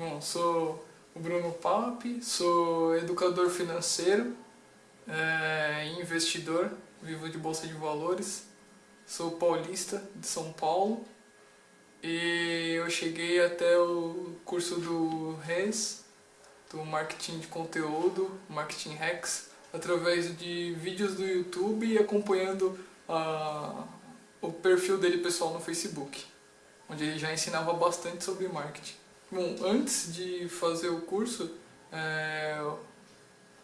Bom, sou o Bruno Papi, sou educador financeiro, é, investidor, vivo de Bolsa de Valores, sou paulista de São Paulo e eu cheguei até o curso do RES, do Marketing de Conteúdo, Marketing Hacks, através de vídeos do YouTube e acompanhando a, o perfil dele pessoal no Facebook, onde ele já ensinava bastante sobre marketing. Bom, antes de fazer o curso, é,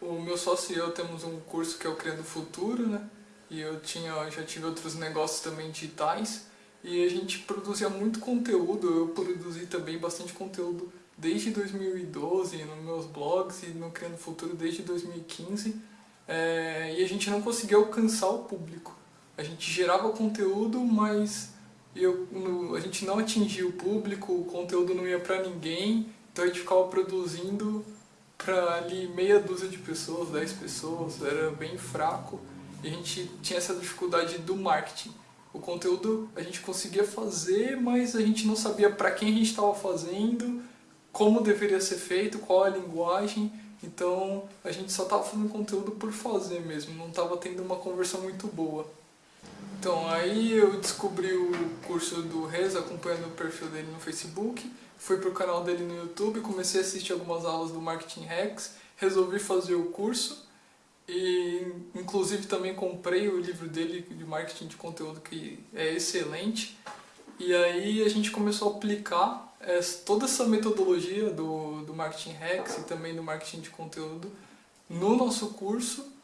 o meu sócio e eu temos um curso que é o Criando Futuro, né? E eu tinha, já tive outros negócios também digitais e a gente produzia muito conteúdo, eu produzi também bastante conteúdo desde 2012 nos meus blogs e no Criando Futuro desde 2015 é, e a gente não conseguia alcançar o público. A gente gerava conteúdo, mas eu, no, a gente não atingia o público, o conteúdo não ia para ninguém, então a gente ficava produzindo para ali meia dúzia de pessoas, 10 pessoas, era bem fraco e a gente tinha essa dificuldade do marketing. O conteúdo a gente conseguia fazer, mas a gente não sabia para quem a gente estava fazendo, como deveria ser feito, qual a linguagem, então a gente só estava fazendo conteúdo por fazer mesmo, não estava tendo uma conversão muito boa. Então, aí eu descobri o curso do Rez, acompanhando o perfil dele no Facebook, fui pro canal dele no YouTube, comecei a assistir algumas aulas do Marketing Hacks, resolvi fazer o curso e inclusive também comprei o livro dele de marketing de conteúdo que é excelente. E aí a gente começou a aplicar toda essa metodologia do, do Marketing Hacks e também do marketing de conteúdo no nosso curso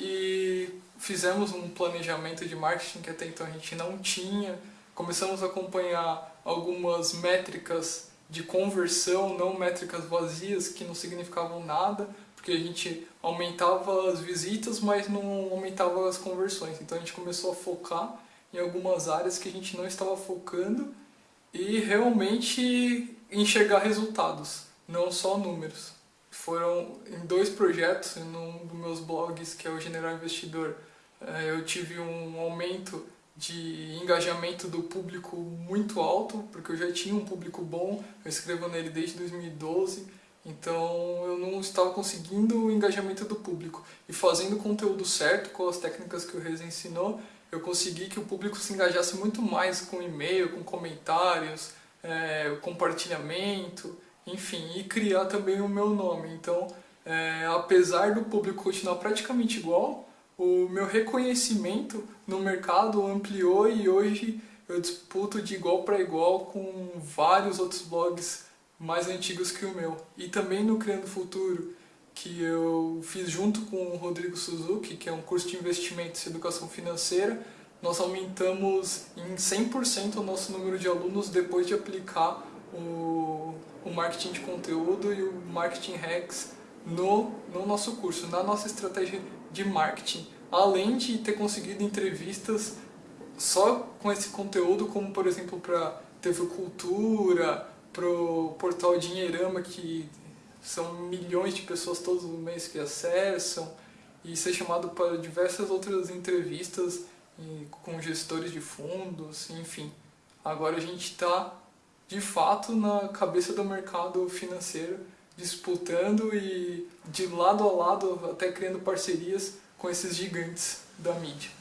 e fizemos um planejamento de marketing que até então a gente não tinha, começamos a acompanhar algumas métricas de conversão, não métricas vazias que não significavam nada, porque a gente aumentava as visitas, mas não aumentava as conversões. Então a gente começou a focar em algumas áreas que a gente não estava focando e realmente enxergar resultados, não só números foram em dois projetos, num dos meus blogs, que é o General Investidor, eh, eu tive um aumento de engajamento do público muito alto, porque eu já tinha um público bom, eu escrevo nele desde 2012, então eu não estava conseguindo o engajamento do público. E fazendo o conteúdo certo, com as técnicas que o Reza ensinou, eu consegui que o público se engajasse muito mais com e-mail, com comentários, é, compartilhamento, enfim, e criar também o meu nome. Então, é, apesar do público continuar praticamente igual, o meu reconhecimento no mercado ampliou e hoje eu disputo de igual para igual com vários outros blogs mais antigos que o meu. E também no Criando Futuro, que eu fiz junto com o Rodrigo Suzuki, que é um curso de investimentos e educação financeira, nós aumentamos em 100% o nosso número de alunos depois de aplicar o o marketing de conteúdo e o marketing hacks no, no nosso curso, na nossa estratégia de marketing. Além de ter conseguido entrevistas só com esse conteúdo, como por exemplo para TV Cultura, para o portal Dinheirama, que são milhões de pessoas todos os meses que acessam, e ser chamado para diversas outras entrevistas com gestores de fundos, enfim. Agora a gente está de fato na cabeça do mercado financeiro, disputando e de lado a lado até criando parcerias com esses gigantes da mídia.